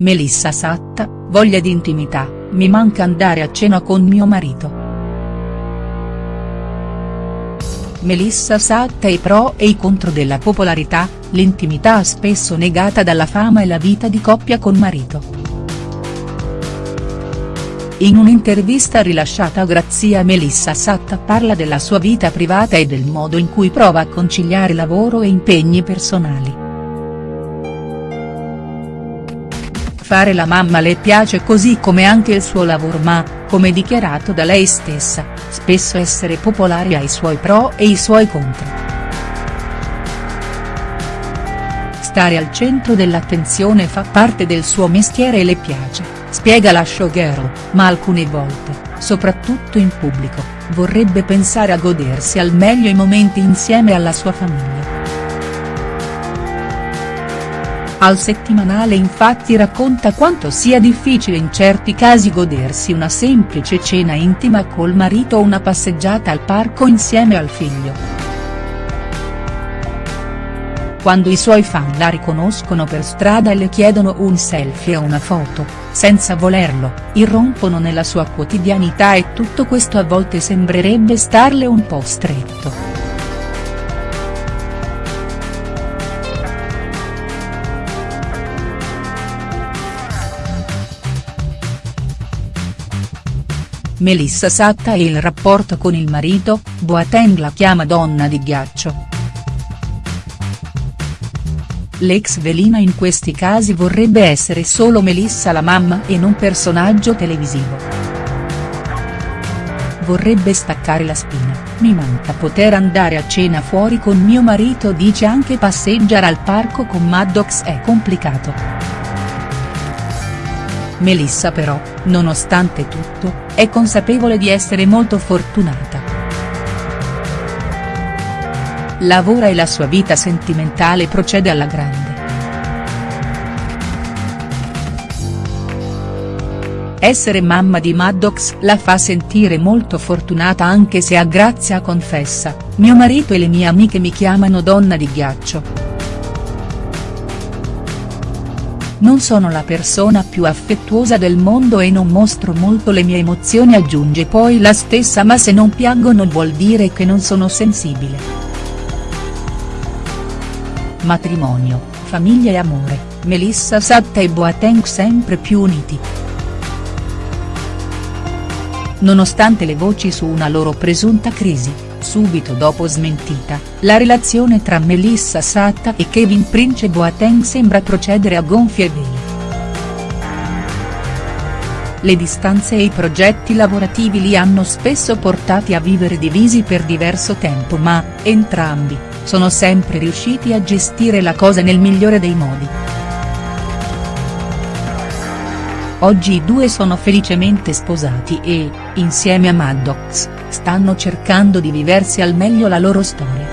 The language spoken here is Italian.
Melissa Satta, voglia di intimità, mi manca andare a cena con mio marito. Melissa Satta i pro e i contro della popolarità, l'intimità spesso negata dalla fama e la vita di coppia con marito. In un'intervista rilasciata a Grazia Melissa Satta parla della sua vita privata e del modo in cui prova a conciliare lavoro e impegni personali. Fare la mamma le piace così come anche il suo lavoro ma, come dichiarato da lei stessa, spesso essere popolare ha i suoi pro e i suoi contro. Stare al centro dell'attenzione fa parte del suo mestiere e le piace, spiega la showgirl, ma alcune volte, soprattutto in pubblico, vorrebbe pensare a godersi al meglio i momenti insieme alla sua famiglia. Al settimanale infatti racconta quanto sia difficile in certi casi godersi una semplice cena intima col marito o una passeggiata al parco insieme al figlio. Quando i suoi fan la riconoscono per strada e le chiedono un selfie o una foto, senza volerlo, irrompono nella sua quotidianità e tutto questo a volte sembrerebbe starle un po' stretto. Melissa Satta e il rapporto con il marito, Boateng la chiama donna di ghiaccio. L'ex velina in questi casi vorrebbe essere solo Melissa la mamma e non personaggio televisivo. Vorrebbe staccare la spina, mi manca poter andare a cena fuori con mio marito dice anche passeggiare al parco con Maddox è complicato. Melissa però, nonostante tutto, è consapevole di essere molto fortunata. Lavora e la sua vita sentimentale procede alla grande. Essere mamma di Maddox la fa sentire molto fortunata anche se a Grazia confessa, mio marito e le mie amiche mi chiamano donna di ghiaccio. Non sono la persona più affettuosa del mondo e non mostro molto le mie emozioni aggiunge poi la stessa ma se non piangono vuol dire che non sono sensibile. Matrimonio, famiglia e amore, Melissa Satta e Boateng sempre più uniti. Nonostante le voci su una loro presunta crisi, subito dopo smentita, la relazione tra Melissa Satta e Kevin Prince Boateng sembra procedere a gonfie vele. Le distanze e i progetti lavorativi li hanno spesso portati a vivere divisi per diverso tempo ma, entrambi, sono sempre riusciti a gestire la cosa nel migliore dei modi. Oggi i due sono felicemente sposati e, insieme a Maddox, stanno cercando di viversi al meglio la loro storia.